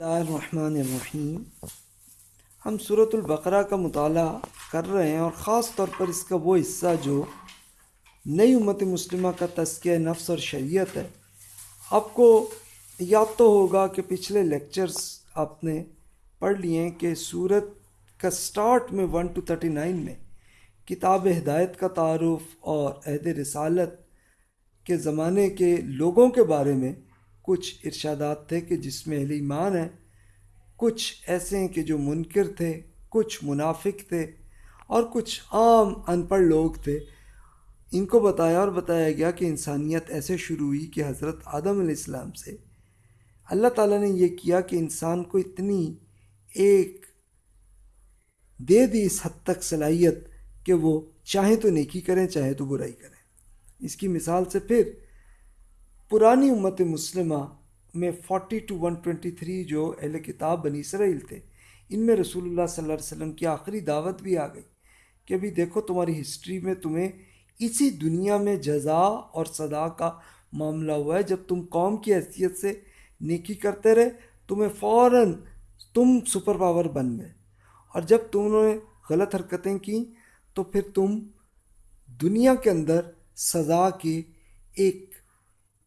الرحمن الرحیم ہم صورت البقرہ کا مطالعہ کر رہے ہیں اور خاص طور پر اس کا وہ حصہ جو نئی امت مسلمہ کا تذکیہ نفس اور شریعت ہے۔ آپ کو یاد تو ہوگا کہ پچھلے لیکچرز آپ نے پڑھ لیے ہیں کہ صورت کا سٹارٹ میں ون ٹو تھرٹی نائن میں کتاب ہدایت کا تعارف اور عہد رسالت کے زمانے کے لوگوں کے بارے میں کچھ ارشادات تھے کہ جس میں اہل ایمان ہیں، کچھ ایسے ہیں کہ جو منکر تھے، کچھ منافق تھے اور کچھ عام ان پڑھ لوگ تھے۔ ان کو بتایا اور بتایا گیا کہ انسانیت ایسے شروع ہوئی کہ حضرت آدم علیہ السلام سے۔ اللہ تعالیٰ نے یہ کیا کہ انسان کو اتنی ایک دے دی اس حد تک صلاحیت کہ وہ چاہیں تو نیکی کریں، چاہے تو برائی کریں۔ اس کی مثال سے پھر پرانی امت مسلمہ میں forty two one twenty three جو اہل کتاب بنی اسرائیل تھے، ان میں رسول اللہ صلی اللہ علیہ وسلم کی آخری دعوت بھی آ گئی کہ ابھی دیکھو تمہاری ہسٹری میں تمہیں اسی دنیا میں جزا اور صدا کا معاملہ ہوا ہے۔ جب تم قوم کی حیثیت سے نیکی کرتے رہے، تمہیں فوراً تم سپر پاور بن گئے۔ اور جب تم نے غلط حرکتیں کیں تو پھر تم دنیا کے اندر سزا کے ایک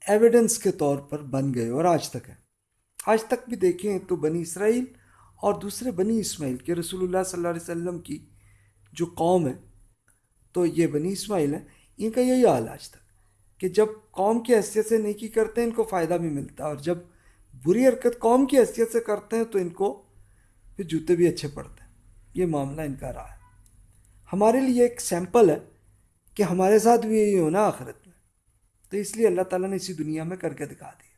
ایویڈنس کے طور پر بن گئے اور آج تک ہے۔ آج تک بھی دیکھیں تو بنی اسرائیل اور دوسرے بنی اسماعیل کے رسول اللہ صلی اللہ علیہ وسلم کی جو قوم ہے، تو یہ بنی اسماعیل ہیں، ان کا یہی حال آج تک کہ جب قوم کی حیثیت سے نیکی کرتے ہیں، ان کو فائدہ بھی ملتا ہے، اور جب بری حرکت قوم کی حیثیت سے کرتے ہیں، تو ان کو پھر جوتے بھی اچھے پڑتے ہیں۔ یہ معاملہ ان کا رہا ہے۔ ہمارے لیے ایک سیمپل ہے کہ ہمارے ساتھ بھی یہی ہونا آخرت۔ تو اس لیے اللہ تعالیٰ نے اسی دنیا میں کر کے دکھا دیا۔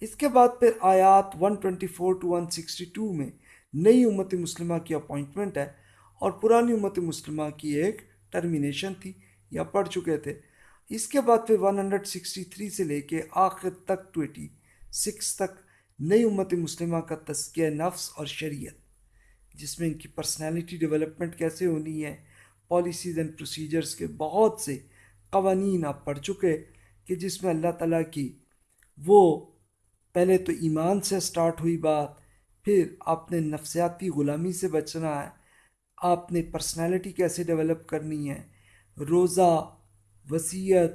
اس کے بعد پھر آیات 124 ٹو 162 میں نئی امت مسلمہ کی اپوائنٹمنٹ ہے اور پرانی امت مسلمہ کی ایک ٹرمینیشن تھی، یا پڑھ چکے تھے۔ اس کے بعد پھر 163 سے لے کے آخر تک 26 تک نئی امت مسلمہ کا تذکیہ نفس اور شریعت، جس میں ان کی پرسنالٹی ڈیولپمنٹ کیسے ہونی ہے پالیسیز اینڈ پروسیجرز کے بہت سے قوانین آپ پڑھ چکے کہ جس میں اللہ تعالیٰ کی وہ پہلے تو ایمان سے سٹارٹ ہوئی بات، پھر آپ نے نفسیاتی غلامی سے بچنا ہے، آپ نے پرسنالٹی کیسے ڈیولپ کرنی ہے، روزہ، وصیت،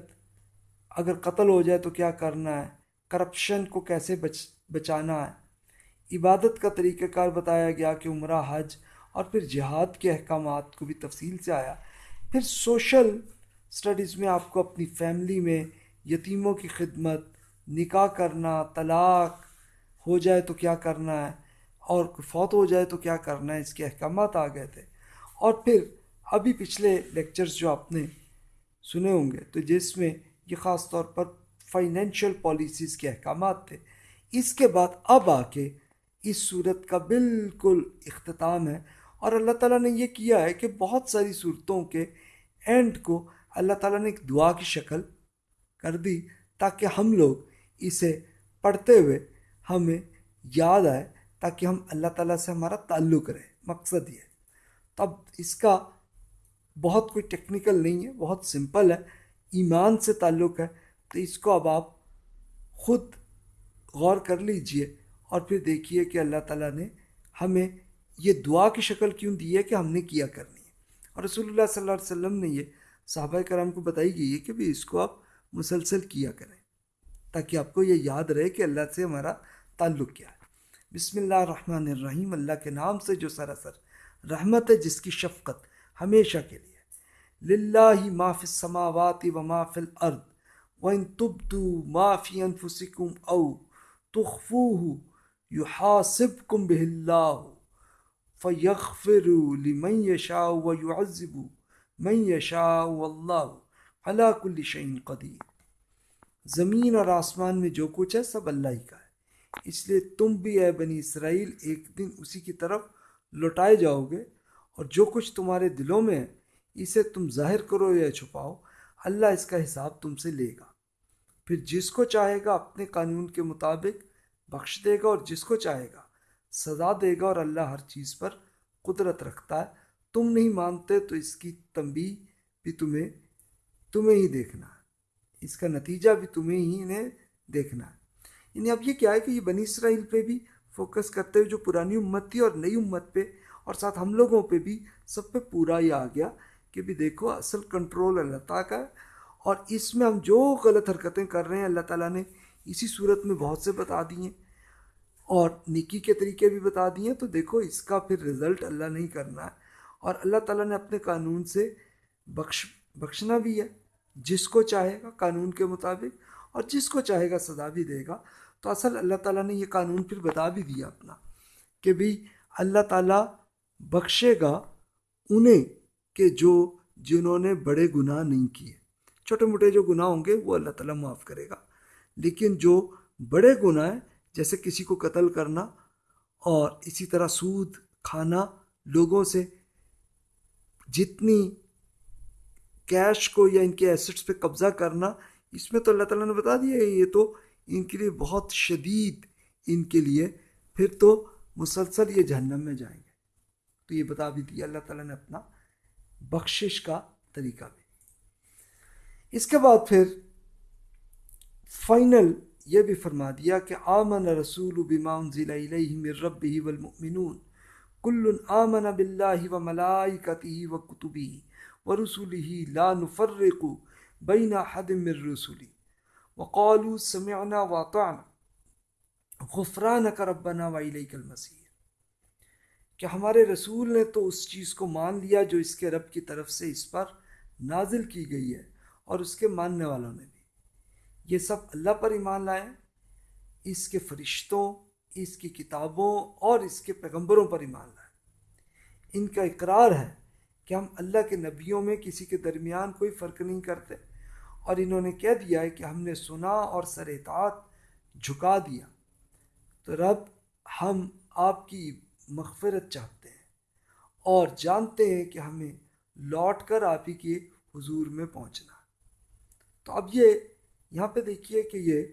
اگر قتل ہو جائے تو کیا کرنا ہے، کرپشن کو کیسے بچ، بچانا ہے۔ عبادت کا طریقہ کار بتایا گیا کہ عمرہ، حج اور پھر جہاد کے احکامات کو بھی تفصیل سے آیا۔ پھر سوشل اسٹڈیز میں آپ کو اپنی فیملی میں یتیموں کی خدمت، نکاح کرنا، طلاق ہو جائے تو کیا کرنا ہے؟ اور فوت ہو جائے تو کیا کرنا ہے؟ اس کے احکامات آ گئے تھے۔ اور پھر ابھی پچھلے لیکچرز جو آپ نے سنے ہوں گے، تو جس میں یہ خاص طور پر فائنینشیل پالیسیز کے احکامات تھے۔ اس کے بعد اب آ کے اس صورت کا بالکل اختتام ہے۔ اور اللہ تعالیٰ نے یہ کیا ہے کہ بہت ساری صورتوں کے اینڈ کو اللہ تعالیٰ نے ایک دعا کی شکل کر دی تاکہ ہم لوگ اسے پڑھتے ہوئے ہمیں یاد آئے تاکہ ہم اللہ تعالیٰ سے ہمارا تعلق رہے، مقصد یہ۔ تب اس کا بہت کوئی ٹیکنیکل نہیں ہے، بہت سمپل ہے، ایمان سے تعلق ہے۔ تو اس کو اب آپ خود غور کر لیجیے اور پھر دیکھیے کہ اللہ تعالیٰ نے ہمیں یہ دعا کی شکل کیوں دی ہے کہ ہم نے کیا کرنی ہے۔ اور رسول اللہ صلی اللہ علیہ وسلم نے یہ صحابہ کرام کو بتائی گئی ہے کہ بھی اس کو آپ مسلسل کیا کریں تاکہ آپ کو یہ یاد رہے کہ اللہ سے ہمارا تعلق کیا ہے۔ بسم اللہ الرحمن الرحیم، اللہ کے نام سے جو سراسر رحمت ہے، جس کی شفقت ہمیشہ کے لیے للہ ما فی السماوات و ما فی الارض وان تبدو ما انفسکم او تخفوه یحاسبکم به اللہ فیغفر لمن یشاء ویعذب میں یشاء اللہ علا کل شعین قدیر۔ زمین اور آسمان میں جو کچھ ہے سب اللہ ہی کا ہے۔ اس لیے تم بھی اے بنی اسرائیل ایک دن اسی کی طرف لوٹائے جاؤ گے اور جو کچھ تمہارے دلوں میں ہے، اسے تم ظاہر کرو یا چھپاؤ، اللہ اس کا حساب تم سے لے گا۔ پھر جس کو چاہے گا اپنے قانون کے مطابق بخش دے گا اور جس کو چاہے گا سزا دے گا اور اللہ ہر چیز پر قدرت رکھتا ہے۔ تم نہیں مانتے تو اس کی تنبیہ بھی تمہیں تمہیں ہی دیکھنا۔ ہے اس کا نتیجہ بھی تمہیں ہی انہیں دیکھنا۔ ہے یعنی اب یہ کیا ہے کہ یہ بنی اسرائیل پہ بھی فوکس کرتے ہوئے جو پرانی امت تھی اور نئی امت پہ، اور ساتھ ہم لوگوں پہ بھی سب پہ پورا ہی آ گیا کہ بھی دیکھو اصل کنٹرول اللہ تعالیٰ کا ہے۔ اور اس میں ہم جو غلط حرکتیں کر رہے ہیں اللہ تعالیٰ نے اسی صورت میں بہت سے بتا دیے اور نکی کے طریقے بھی بتا دیے تو دیکھو اس کا پھر رزلٹ اللہ نہیں کرنا۔ ہے اور اللہ تعالیٰ نے اپنے قانون سے بخش، بخشنا بھی ہے۔ جس کو چاہے گا قانون کے مطابق اور جس کو چاہے گا سزا بھی دے گا۔ تو اصل اللہ تعالیٰ نے یہ قانون پھر بتا بھی دیا اپنا کہ بھئی اللہ تعالیٰ بخشے گا انہیں کہ جو جنہوں نے بڑے گناہ نہیں کیے۔ چھوٹے موٹے جو گناہ ہوں گے وہ اللہ تعالیٰ معاف کرے گا۔ لیکن جو بڑے گناہ ہیں، جیسے کسی کو قتل کرنا اور اسی طرح سود کھانا لوگوں سے جتنی کیش کو یا ان کے ایسٹس پہ قبضہ کرنا، اس میں تو اللہ تعالیٰ نے بتا دیا ہے، یہ تو ان کے لیے بہت شدید ان کے لیے۔ پھر تو مسلسل یہ جہنم میں جائیں گے۔ تو یہ بتا بھی دیا، اللہ تعالیٰ نے اپنا بخشش کا طریقہ بھی۔ اس کے بعد پھر فائنل یہ بھی فرما دیا کہ آمن رسول بما انزل الیہ من ربہ والمؤمنون۔ کل آمن باللہ و ملائکتہ و کتبہ و رسولہ لا نفرق بین حد من رسولہ وقالوا سمعنا واطعنا غفرانک ربنا و الیک المسیر کہ ہمارے رسول نے تو اس چیز کو مان لیا جو اس کے رب کی طرف سے اس پر نازل کی گئی ہے اور اس کے ماننے والوں نے بھی؟ یہ سب اللہ پر ایمان لائے اس کے فرشتوں، اس کی کتابوں اور اس کے پیغمبروں پر ایمان لائے ان کا اقرار ہے کہ ہم اللہ کے نبیوں میں کسی کے درمیان کوئی فرق نہیں کرتے۔ اور انہوں نے کہہ دیا ہے کہ ہم نے سنا اور سر اطاعت جھکا دیا۔ تو رب، ہم آپ کی مغفرت چاہتے ہیں اور جانتے ہیں کہ ہمیں لوٹ کر آپ ہی کے حضور میں پہنچنا۔ تو اب یہ یہاں پہ دیکھیے کہ یہ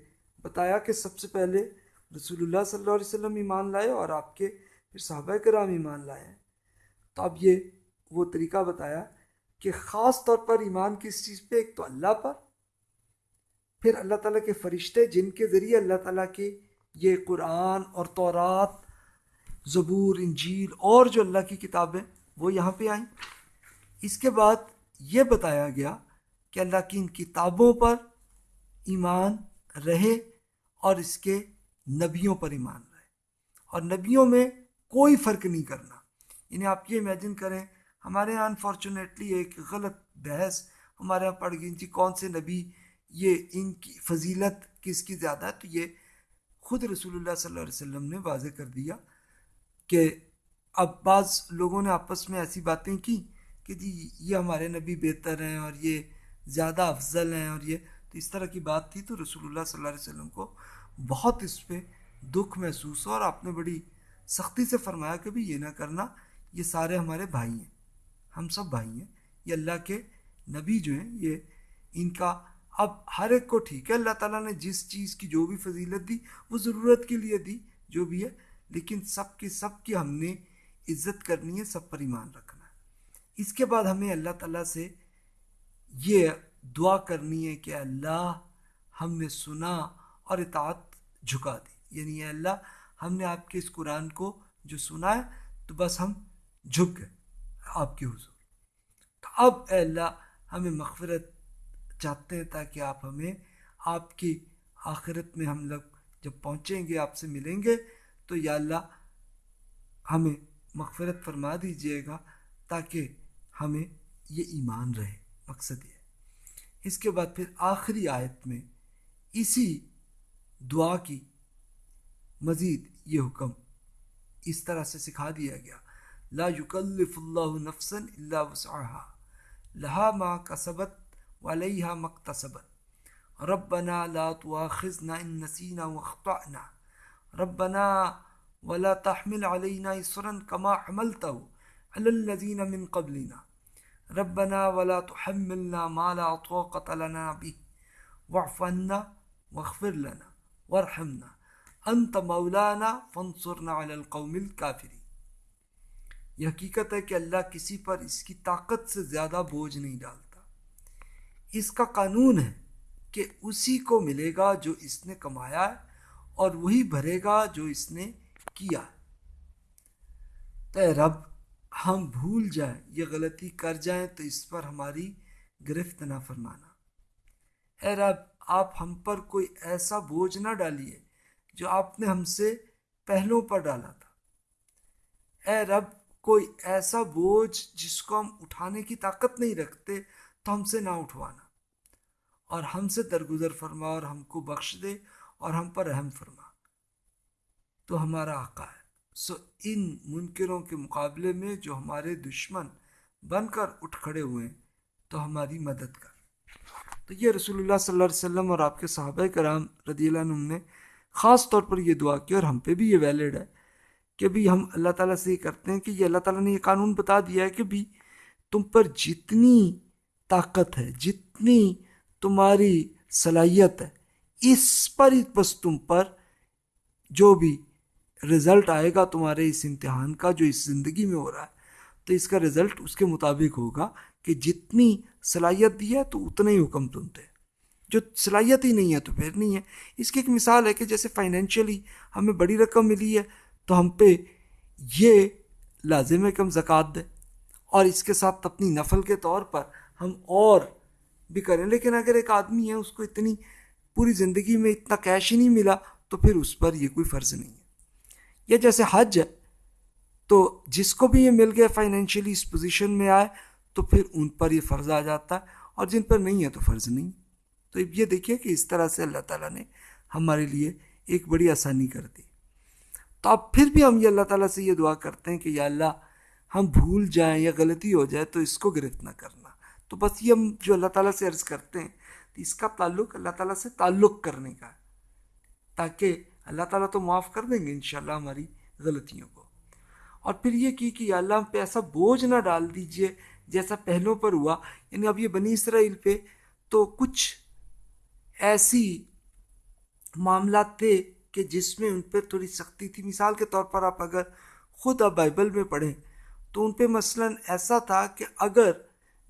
بتایا کہ سب سے پہلے رسول اللہ صلی اللہ علیہ وسلم ایمان لائے اور آپ کے پھر صحابہ کرام ایمان لائے۔ ہیں تو اب یہ وہ طریقہ بتایا کہ خاص طور پر ایمان کس چیز پہ، ایک تو اللہ پر، پھر اللہ تعالیٰ کے فرشتے جن کے ذریعے اللہ تعالیٰ کے یہ قرآن اور تورات، زبور، انجیل اور جو اللہ کی کتابیں وہ یہاں پہ آئیں۔ اس کے بعد یہ بتایا گیا کہ اللہ کی ان کتابوں پر ایمان رہے اور اس کے نبیوں پر ایمان رہے۔ اور نبیوں میں کوئی فرق نہیں کرنا۔ انہیں آپ یہ امیجن کریں، ہمارے یہاں انفارچونیٹلی ایک غلط بحث ہمارے یہاں پڑ گئی۔ تھی کون سے نبی یہ ان کی فضیلت کس کی زیادہ ہے؟ تو یہ خود رسول اللہ صلی اللہ علیہ وسلم نے واضح کر دیا کہ اب بعض لوگوں نے آپس میں ایسی باتیں کی کہ جی یہ ہمارے نبی بہتر ہیں اور یہ زیادہ افضل ہیں اور یہ۔ تو اس طرح کی بات تھی تو رسول اللہ صلی اللہ علیہ وسلم کو بہت اس پہ دکھ محسوس ہو اور آپ نے بڑی سختی سے فرمایا کہ بھی یہ نہ کرنا۔ یہ سارے ہمارے بھائی ہیں۔ ہم سب بھائی ہیں۔ یہ اللہ کے نبی جو ہیں، یہ ان کا اب ہر ایک کو ٹھیک ہے۔ اللہ تعالیٰ نے جس چیز کی جو بھی فضیلت دی، وہ ضرورت کے لیے دی، جو بھی ہے۔ لیکن سب کی سب کی ہم نے عزت کرنی ہے، سب پر ایمان رکھنا ہے۔ اس کے بعد ہمیں اللہ تعالیٰ سے یہ دعا کرنی ہے کہ اللہ ہم نے سنا اور اطاعت جھکا دی۔ یعنی اے اللہ، ہم نے آپ کے اس قرآن کو جو سنا ہے، تو بس ہم جھک گئے آپ کے حضور۔ تو اب اے اللہ، ہمیں مغفرت چاہتے ہیں تاکہ آپ ہمیں، آپ کی آخرت میں ہم لوگ جب پہنچیں گے، آپ سے ملیں گے، تو یا اللہ ہمیں مغفرت فرما دیجیے گا تاکہ ہمیں یہ ایمان رہے۔ مقصد یہ اس کے بعد پھر آخری آیت میں اسی دعا کی مزید یہ حکم اس طرح سے سکھا دیا گیا۔ لا یکلف اللہ نفسا الا وسعها، لها ما کسبت وعلیها مقتصبت ربنا لا تواخذنا ان نسینا واخطأنا. ربنا ولا تحمل علينا اسرا كما حملته على الذين من قبلنا. ربنا ولا تحملنا ما لا طاقة لنا به. واعف عنا واغفر لنا وارحمنا. انت مولانا فانصرنا على القوم الكافرين. یہ حقیقت ہے کہ اللہ کسی پر اس کی طاقت سے زیادہ بوجھ نہیں ڈالتا۔ اس کا قانون ہے کہ اسی کو ملے گا جو اس نے کمایا ہے اور وہی بھرے گا جو اس نے کیا تو رب، ہم بھول جائیں، یہ غلطی کر جائیں تو اس پر ہماری گرفت نہ فرمانا۔ اے رب، آپ ہم پر کوئی ایسا بوجھ نہ ڈالیے جو آپ نے ہم سے پہلوں پر ڈالا تھا۔ اے رب کوئی ایسا بوجھ جس کو ہم اٹھانے کی طاقت نہیں رکھتے، تو ہم سے نہ اٹھوانا۔ اور ہم سے درگزر فرما اور ہم کو بخش دے اور ہم پر رحم فرما۔ تو ہمارا آقا ہے۔ سو ان منکروں کے مقابلے میں جو ہمارے دشمن بن کر اٹھ کھڑے ہوئے، تو ہماری مدد کر۔ تو یہ رسول اللہ صلی اللہ علیہ وسلم اور آپ کے صحابہ کرام رضی اللہ عنہ نے خاص طور پر یہ دعا کی اور ہم پہ بھی یہ ویلڈ ہے۔ کہ بھی ہم اللہ تعالیٰ سے یہ کرتے ہیں کہ یہ اللہ تعالیٰ نے یہ قانون بتا دیا ہے کہ بھی تم پر جتنی طاقت ہے، جتنی تمہاری صلاحیت ہے، اس پر ہی بس تم پر جو بھی رزلٹ آئے گا تمہارے اس امتحان کا، جو اس زندگی میں ہو رہا ہے۔ تو اس کا رزلٹ اس کے مطابق ہوگا کہ جتنی صلاحیت دی ہے تو اتنا ہی حکم تم دے جو صلاحیت ہی نہیں ہے تو پھر نہیں ہے۔ اس کی ایک مثال ہے کہ جیسے فائنینشلی ہمیں بڑی رقم ملی ہے تو ہم پہ یہ لازم ہے کہ ہم زکوٰۃ دیں اور اس کے ساتھ اپنی نفل کے طور پر ہم اور بھی کریں۔ لیکن اگر ایک آدمی ہے، اس کو اتنی پوری زندگی میں اتنا کیش ہی نہیں ملا، تو پھر اس پر یہ کوئی فرض نہیں ہے۔ یا جیسے حج ہے، تو جس کو بھی یہ مل گیا فائنینشلی اس پوزیشن میں آئے، تو پھر ان پر یہ فرض آ جاتا ہے۔ اور جن پر نہیں ہے، تو فرض نہیں۔ تو یہ دیکھیے کہ اس طرح سے اللہ تعالیٰ نے ہمارے لیے ایک بڑی آسانی کر دی۔ تو اب پھر بھی ہم یہ اللہ تعالیٰ سے یہ دعا کرتے ہیں کہ یا اللہ ہم بھول جائیں یا غلطی ہو جائے تو اس کو گرفت نہ کرنا۔ تو بس یہ ہم جو اللہ تعالیٰ سے عرض کرتے ہیں، تو اس کا تعلق اللہ تعالیٰ سے تعلق کرنے کا ہے۔ تاکہ اللہ تعالیٰ تو معاف کر دیں گے انشاءاللہ ہماری غلطیوں کو۔ اور پھر یہ کی کہ اللہ ہم پہ ایسا بوجھ نہ ڈال دیجیے جیسا پہلوں پر ہوا۔ یعنی اب یہ بنی اسرائیل پہ تو کچھ ایسی معاملات تھے کہ جس میں ان پہ تھوڑی سختی تھی۔ مثال کے طور پر آپ اگر خود اب بائبل میں پڑھیں تو ان پہ مثلا ایسا تھا کہ اگر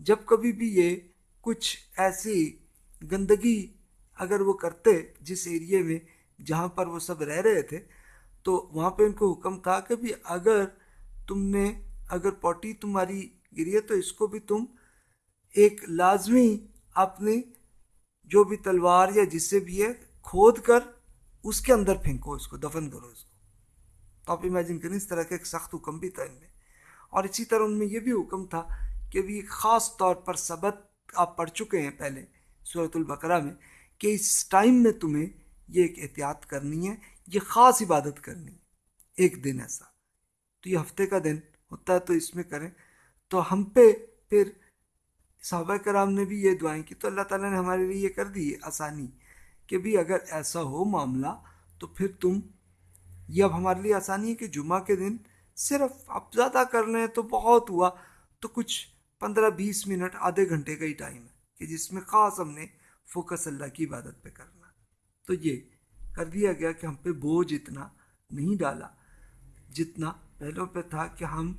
جب کبھی بھی یہ کچھ ایسی گندگی اگر وہ کرتے جس ایریے میں جہاں پر وہ سب رہ رہے تھے تو وہاں پہ ان کو حکم تھا کہ بھی اگر تم نے اگر پوٹی تمہاری گری ہے تو اس کو بھی تم ایک لازمی اپنی جو بھی تلوار یا جس سے بھی ہے کھود کر اس کے اندر پھینکو، اس کو دفن کرو، اس کو۔ تو آپ امیجن کریں، اس طرح کا ایک سخت حکم بھی تھا ان میں۔ اور اسی طرح ان میں یہ بھی حکم تھا کہ بھی خاص طور پر سبق آپ پڑھ چکے ہیں پہلے صورت البقرہ میں کہ اس ٹائم میں تمہیں یہ ایک احتیاط کرنی ہے، یہ خاص عبادت کرنی ہے۔ ایک دن ایسا۔ تو یہ ہفتے کا دن ہوتا ہے، تو اس میں کریں۔ تو ہم پہ پھر صحابہ کرام نے بھی یہ دعائیں کی۔ تو اللہ تعالیٰ نے ہمارے لیے یہ کر دی آسانی۔ کہ بھی اگر ایسا ہو معاملہ تو پھر تم، یہ اب ہمارے لیے آسانی ہے کہ جمعہ کے دن صرف اب زیادہ کر لیں تو بہت ہوا، تو کچھ پندرہ بیس منٹ، آدھے گھنٹے کا ہی ٹائم ہے کہ جس میں خاص ہم نے فوکس اللہ کی عبادت پہ کرنا۔ تو یہ کر دیا گیا کہ ہم پہ بوجھ اتنا نہیں ڈالا جتنا پہلوں پہ تھا کہ ہم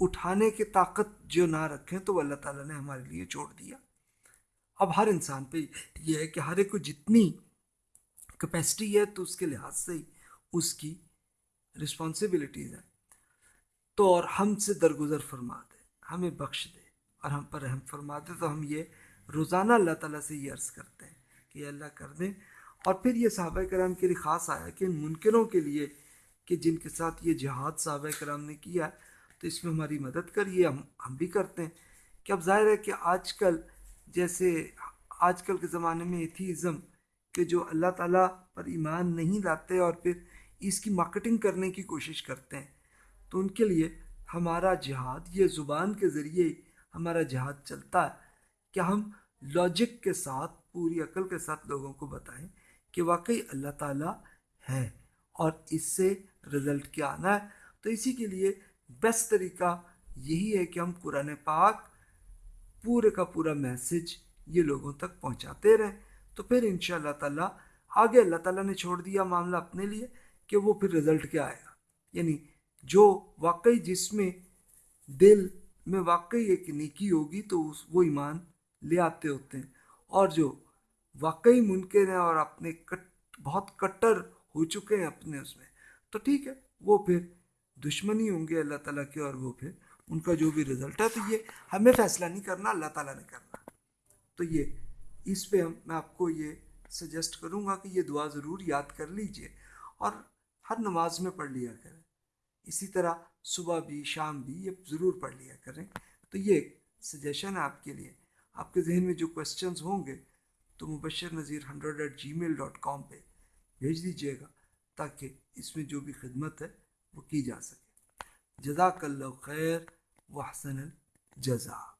اٹھانے کی طاقت جو نہ رکھیں تو وہ اللہ تعالیٰ نے ہمارے لیے چھوڑ دیا۔ اب ہر انسان پہ یہ ہے کہ ہر ایک کو جتنی کیپیسٹی ہے تو اس کے لحاظ سے ہی اس کی رسپانسبلٹیز ہیں۔ تو اور ہم سے درگزر فرما دے، ہمیں بخش دے اور ہم پر رحم فرما دے۔ تو ہم یہ روزانہ اللہ تعالیٰ سے یہ عرض کرتے ہیں کہ یہ اللہ کر دیں۔ اور پھر یہ صحابہ کرام کے لیے خاص آیا کہ ان منکروں کے لیے کہ جن کے ساتھ یہ جہاد صحابہ کرام نے کیا تو اس میں ہماری مدد کریے، ہم ہم بھی کرتے ہیں۔ کہ اب ظاہر ہے کہ آج کل جیسے آج کل کے زمانے میں ایتھیزم کہ جو اللہ تعالیٰ پر ایمان نہیں لاتے اور پھر اس کی مارکیٹنگ کرنے کی کوشش کرتے ہیں، تو ان کے لیے ہمارا جہاد، یہ زبان کے ذریعے ہمارا جہاد چلتا ہے۔ کہ ہم لاجک کے ساتھ، پوری عقل کے ساتھ لوگوں کو بتائیں کہ واقعی اللہ تعالیٰ ہے اور اس سے رزلٹ کیا آنا ہے؟ تو اسی کے لیے بیسٹ طریقہ یہی ہے کہ ہم قرآن پاک پورے کا پورا میسج یہ لوگوں تک پہنچاتے رہیں تو پھر ان شاء اللہ تعالیٰ آگے اللہ تعالیٰ نے چھوڑ دیا معاملہ اپنے لیے کہ وہ پھر رزلٹ کیا آئے گا۔ یعنی جو واقعی جس میں دل میں واقعی ایک نیکی ہوگی تو وہ ایمان لے آتے ہوتے ہیں۔ اور جو واقعی ممکن ہے اور اپنے کٹ بہت کٹر ہو چکے ہیں اپنے اس میں۔ تو ٹھیک ہے، وہ پھر دشمنی ہوں گے اللہ تعالیٰ کے اور وہ پھر ان کا جو بھی رزلٹ ہے تو یہ ہمیں فیصلہ نہیں کرنا، اللہ تعالیٰ نے کرنا۔ تو یہ اس پہ ہم میں آپ کو یہ سجیسٹ کروں گا کہ یہ دعا ضرور یاد کر لیجیے اور ہر نماز میں پڑھ لیا کریں۔ اسی طرح صبح بھی، شام بھی یہ ضرور پڑھ لیا کریں۔ تو یہ ایک سجیشن ہے آپ کے لیے۔ آپ کے ذہن میں جو کوشچنز ہوں گے تو Mubashir Nazir hundred eight Gmail dot com پہ بھیج دیجیے گا تاکہ اس میں جو بھی خدمت ہے وہ کی جا سکے۔ جزاک اللہ خیر۔ واحسن الجزا